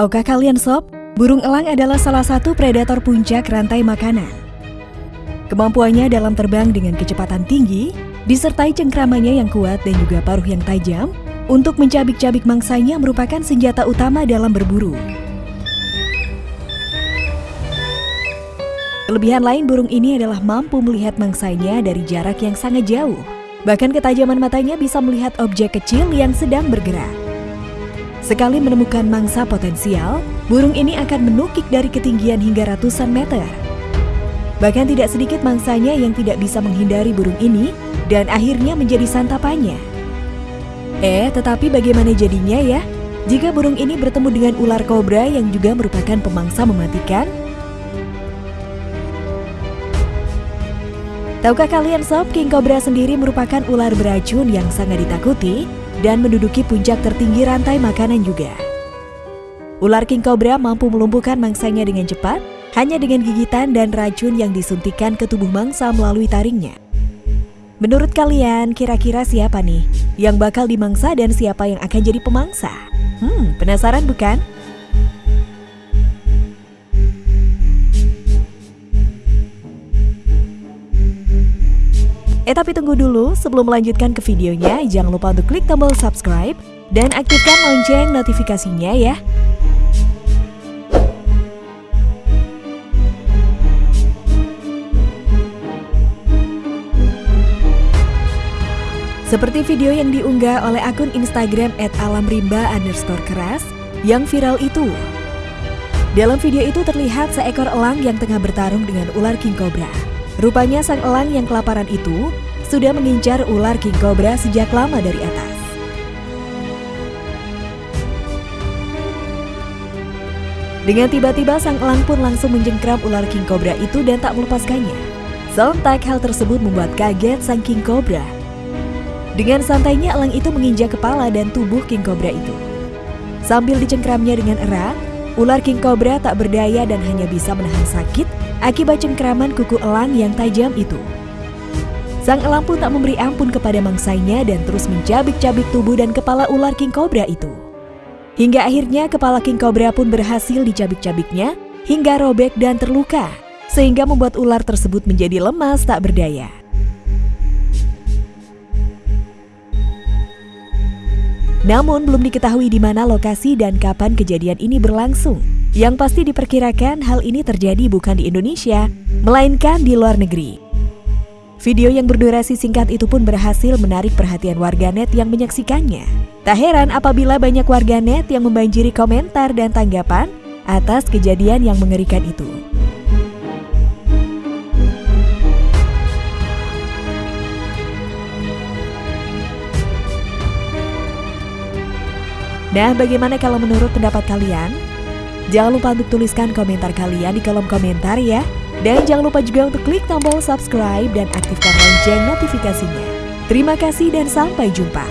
Tahukah kalian sob, burung elang adalah salah satu predator puncak rantai makanan. Kemampuannya dalam terbang dengan kecepatan tinggi, disertai cengkramannya yang kuat dan juga paruh yang tajam, untuk mencabik-cabik mangsanya merupakan senjata utama dalam berburu. Kelebihan lain burung ini adalah mampu melihat mangsanya dari jarak yang sangat jauh. Bahkan ketajaman matanya bisa melihat objek kecil yang sedang bergerak. Sekali menemukan mangsa potensial, burung ini akan menukik dari ketinggian hingga ratusan meter. Bahkan tidak sedikit mangsanya yang tidak bisa menghindari burung ini dan akhirnya menjadi santapannya. Eh, tetapi bagaimana jadinya ya? Jika burung ini bertemu dengan ular kobra yang juga merupakan pemangsa mematikan? Tahukah kalian sob, King Cobra sendiri merupakan ular beracun yang sangat ditakuti dan menduduki puncak tertinggi rantai makanan juga. Ular king cobra mampu melumpuhkan mangsanya dengan cepat hanya dengan gigitan dan racun yang disuntikan ke tubuh mangsa melalui taringnya. Menurut kalian, kira-kira siapa nih yang bakal dimangsa dan siapa yang akan jadi pemangsa? Hmm, penasaran bukan? Eh tapi tunggu dulu, sebelum melanjutkan ke videonya, jangan lupa untuk klik tombol subscribe dan aktifkan lonceng notifikasinya ya. Seperti video yang diunggah oleh akun Instagram @alamrimba underscore keras yang viral itu. Dalam video itu terlihat seekor elang yang tengah bertarung dengan ular king cobra. Rupanya sang elang yang kelaparan itu sudah mengincar ular king cobra sejak lama dari atas. Dengan tiba-tiba sang elang pun langsung menjengkram ular king cobra itu dan tak melepaskannya. Sontak hal tersebut membuat kaget sang king cobra. Dengan santainya elang itu menginjak kepala dan tubuh king cobra itu. Sambil dicengkramnya dengan erat, ular king cobra tak berdaya dan hanya bisa menahan sakit akibat cengkraman kuku elang yang tajam itu. Sang elang pun tak memberi ampun kepada mangsanya dan terus mencabik-cabik tubuh dan kepala ular king cobra itu. Hingga akhirnya kepala king cobra pun berhasil dicabik-cabiknya hingga robek dan terluka, sehingga membuat ular tersebut menjadi lemas tak berdaya. Namun belum diketahui di mana lokasi dan kapan kejadian ini berlangsung. Yang pasti diperkirakan hal ini terjadi bukan di Indonesia, melainkan di luar negeri. Video yang berdurasi singkat itu pun berhasil menarik perhatian warganet yang menyaksikannya. Tak heran apabila banyak warganet yang membanjiri komentar dan tanggapan atas kejadian yang mengerikan itu. Nah, bagaimana kalau menurut pendapat kalian? Jangan lupa untuk tuliskan komentar kalian di kolom komentar ya. Dan jangan lupa juga untuk klik tombol subscribe dan aktifkan lonceng notifikasinya. Terima kasih dan sampai jumpa.